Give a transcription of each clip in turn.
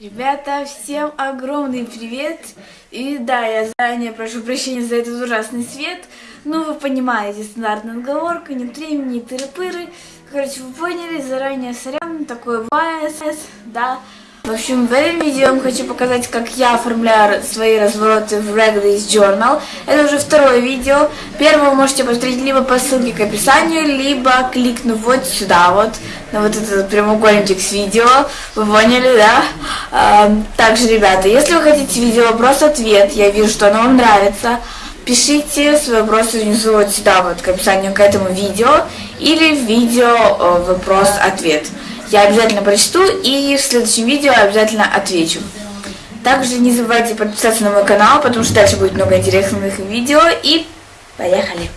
Ребята, всем огромный привет! И да, я заранее прошу прощения за этот ужасный свет. Ну, вы понимаете, стандартная отговорка, нет времени, тыры-пыры. Короче, вы поняли, заранее сорян, такой ВС, да. В общем, в этом видео я вам хочу показать, как я оформляю свои развороты в Reglace Journal. Это уже второе видео. Первое вы можете посмотреть либо по ссылке к описанию, либо кликнув вот сюда вот, на вот этот прямоугольничек с видео. Вы поняли, да? А, также, ребята, если вы хотите видео вопрос-ответ, я вижу, что оно вам нравится, пишите свои вопросы внизу вот сюда вот к описанию к этому видео или видео э, вопрос-ответ. Я обязательно прочту и в следующем видео обязательно отвечу. Также не забывайте подписаться на мой канал, потому что дальше будет много интересных видео. И поехали!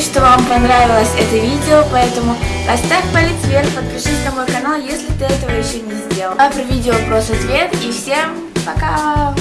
Что вам понравилось это видео, поэтому поставь палец вверх, подпишись на мой канал, если ты этого еще не сделал. А про видео вопрос-ответ и всем пока!